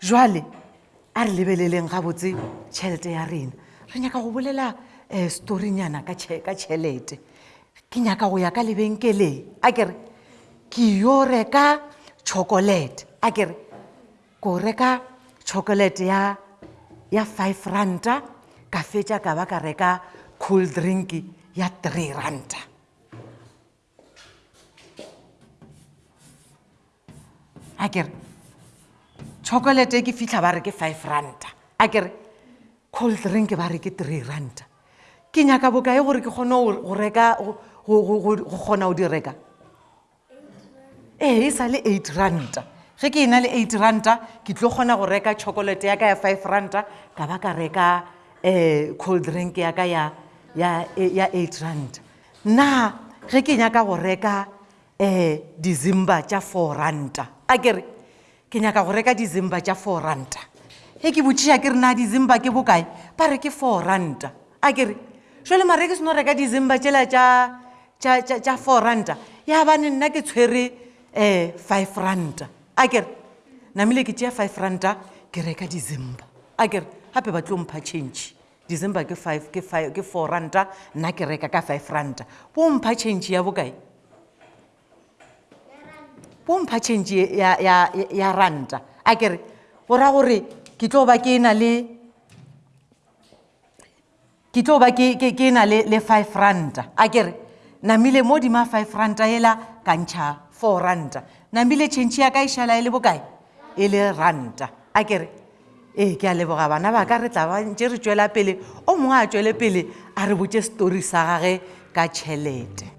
jwale a re lebeleleng gabotse tšhelete ya rena re nyaka go bolela um eh, storynyana ka tšhelete ke nyaka go ya ka lebenkeleng a kere ke yo reka chocolate a kere Ko reka chocolate ya ya five ranta ka fetša ka ba ka reka cool drink ya three ranta. A ke re chocolate e ke fitlha ba re ke five ranta a ke re cool drink ba re ke three ranta ke nyaka bokae gore ke kgone go reka go kgona go di reka ee e sa le eight ranta ge ke e na le eight ranta ke tlo kgona go reka chocolate ya ka ya five ranta ka ba ka reka um cold drink ya ka ya ya ya eight ranta na ge ke nyaka go reka um dizimba tša four ranta a kere ke nyaka go reka dizimba tša four ranta e ke botšiša ke re na dizimba ke bokae ba re ke four ranta a ke re šole mare ke seno reka dizimba tšela tša four ranta ya bane nna ke tshwere um five ranta a ke re namile ke tšea five ranta ke reka dizimba a ke re gape ba tlo mpha change dizimba ke five ke five ke four ranta nna ke reka ka five ranta bo mpha change ya bokae bo mpha change ya, ya, ya, ya ranta a kere go ra gore ke tlo ba ke na le ke tlo ba ke, ke, ke na le, le five ranta a kere namile mo dima five ranta ela ka ntšha four ranta namile change ya ka e šala e le bokae e le ranta a kere ee ke a leboga bana ba ka re tla ba ntse re tšwela pele o mongwe a tšwele pele a re botse setori sa gage ka tšhelete